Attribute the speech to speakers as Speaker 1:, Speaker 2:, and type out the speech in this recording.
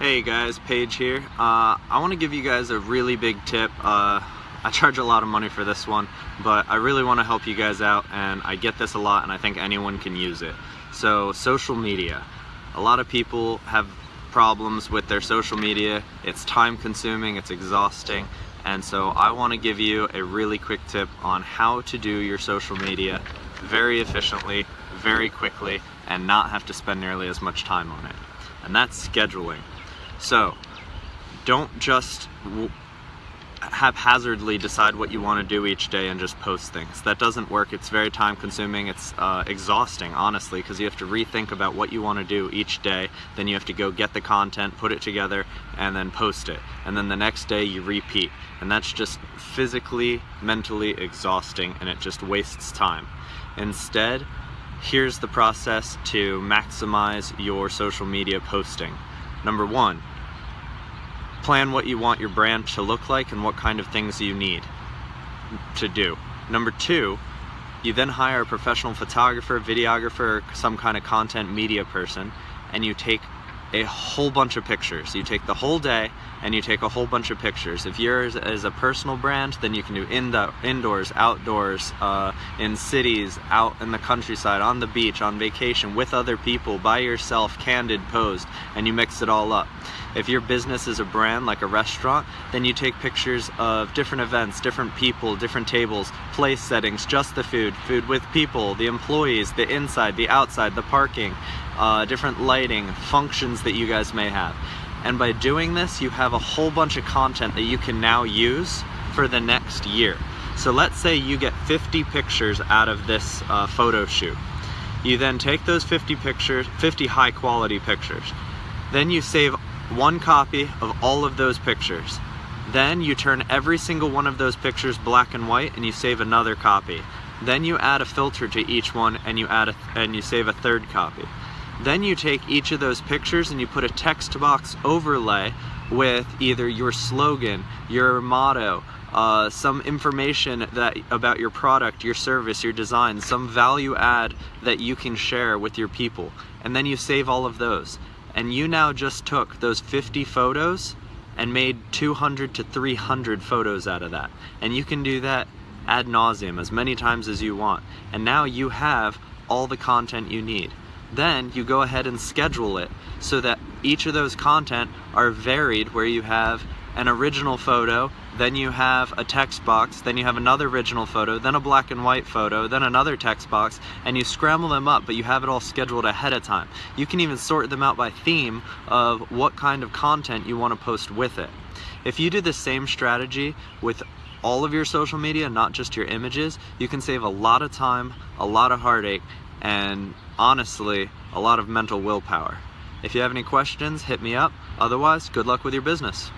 Speaker 1: Hey guys, Paige here. Uh, I want to give you guys a really big tip. Uh, I charge a lot of money for this one, but I really want to help you guys out and I get this a lot and I think anyone can use it. So social media. A lot of people have problems with their social media. It's time consuming, it's exhausting, and so I want to give you a really quick tip on how to do your social media very efficiently, very quickly, and not have to spend nearly as much time on it. And that's scheduling. So, don't just haphazardly decide what you want to do each day and just post things. That doesn't work. It's very time consuming. It's uh, exhausting, honestly, because you have to rethink about what you want to do each day. Then you have to go get the content, put it together, and then post it. And then the next day you repeat. And that's just physically, mentally exhausting, and it just wastes time. Instead, here's the process to maximize your social media posting. Number one, plan what you want your brand to look like and what kind of things you need to do. Number two, you then hire a professional photographer, videographer, some kind of content media person, and you take a whole bunch of pictures. You take the whole day and you take a whole bunch of pictures. If yours is a personal brand, then you can do in the, indoors, outdoors, uh, in cities, out in the countryside, on the beach, on vacation, with other people, by yourself, candid, posed, and you mix it all up. If your business is a brand like a restaurant, then you take pictures of different events, different people, different tables, place settings, just the food, food with people, the employees, the inside, the outside, the parking, uh, different lighting, functions that you guys may have. And by doing this, you have a whole bunch of content that you can now use for the next year. So let's say you get 50 pictures out of this uh, photo shoot. You then take those 50 pictures, 50 high quality pictures. Then you save one copy of all of those pictures. Then you turn every single one of those pictures black and white and you save another copy. Then you add a filter to each one and you add a, and you save a third copy. Then you take each of those pictures and you put a text box overlay with either your slogan, your motto, uh, some information that about your product, your service, your design, some value add that you can share with your people. And then you save all of those. And you now just took those 50 photos and made 200 to 300 photos out of that. And you can do that ad nauseum as many times as you want. And now you have all the content you need. Then you go ahead and schedule it so that each of those content are varied where you have an original photo, then you have a text box, then you have another original photo, then a black and white photo, then another text box, and you scramble them up, but you have it all scheduled ahead of time. You can even sort them out by theme of what kind of content you want to post with it. If you do the same strategy with all of your social media, not just your images, you can save a lot of time, a lot of heartache, and honestly, a lot of mental willpower. If you have any questions, hit me up. Otherwise, good luck with your business.